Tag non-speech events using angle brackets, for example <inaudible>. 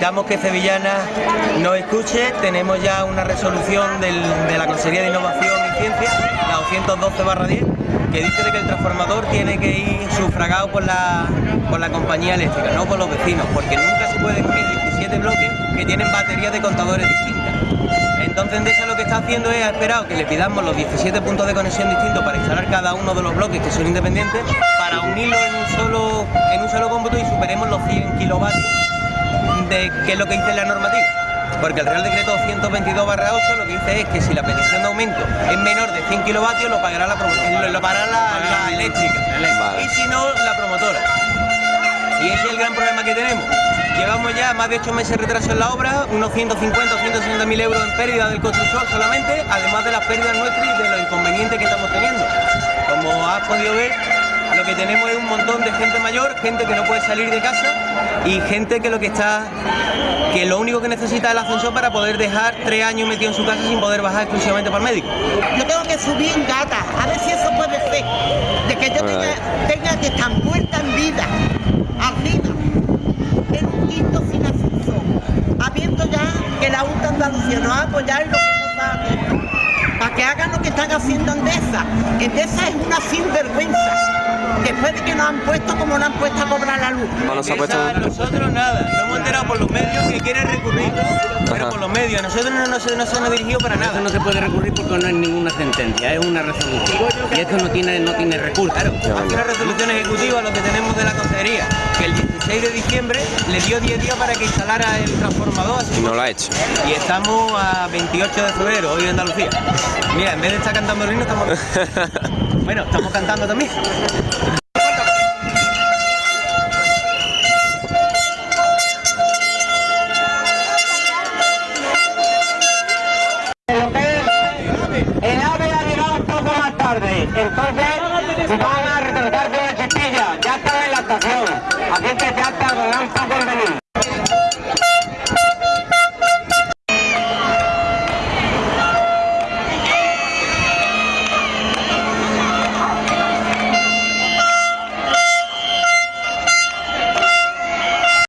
que Sevillana nos escuche. Tenemos ya una resolución de la Consejería de Innovación y Ciencia, la 212-10, que dice de que el transformador tiene que ir sufragado por la, por la compañía eléctrica, no por los vecinos, porque nunca se pueden unir 17 bloques que tienen baterías de contadores distintas. Entonces Endesa lo que está haciendo es ha esperado que le pidamos los 17 puntos de conexión distintos para instalar cada uno de los bloques que son independientes para unirlos en un solo, en un solo cómputo y superemos los 100 kilovatios de que es lo que dice la normativa. Porque el Real Decreto 122 8 lo que dice es que si la petición de aumento es menor de 100 kilovatios lo pagará la, promo- lo, lo pagará la, la eléctrica. Vale. Y si no, la promotora. Y ese es el gran problema que tenemos. Llevamos ya más de 8 meses de retraso en la obra, unos 150 o 160 mil euros en pérdida del constructor solamente, además de las pérdidas nuestras y de los inconvenientes que estamos teniendo. Como has podido ver, lo que tenemos es un montón de gente mayor, gente que no puede salir de casa y gente que lo que está, que lo único que necesita es el ascensor para poder dejar tres años metido en su casa sin poder bajar exclusivamente para el médico. Yo tengo que subir en gata, a ver si eso puede ser. De que yo tenga, tenga que estar muerta en vida, arriba, en un quinto sin ascensor, habiendo ya que la UTA Andalucía nos va a apoyar en lo que nos va a hacer. Para que hagan lo que están haciendo Endesa. Endesa es una sinvergüenza. Después de que nos han puesto como nos han puesto a cobrar la luz. Bueno, se ha puesto... Nosotros nada, nos hemos enterado por los medios que quieren recurrir, pero Ajá. por los medios, a nosotros no, no se, no se nos dirigió para Eso nada. no se puede recurrir porque no hay ninguna sentencia, es una resolución. Y esto no tiene, no tiene recurso. Claro, aquí una resolución ejecutiva lo que tenemos de la consejería, que el 16 de diciembre le dio 10 días para que instalara el transformador. así Y no lo ha hecho. Y estamos a 28 de febrero, hoy en Andalucía. Mira, en vez de estar cantando el himno, estamos... <laughs> bueno, estamos cantando también. tarde. Entonces van a retrasarse una chiquilla. Ya está en la estación. Así que ya tardarán un poco en venir.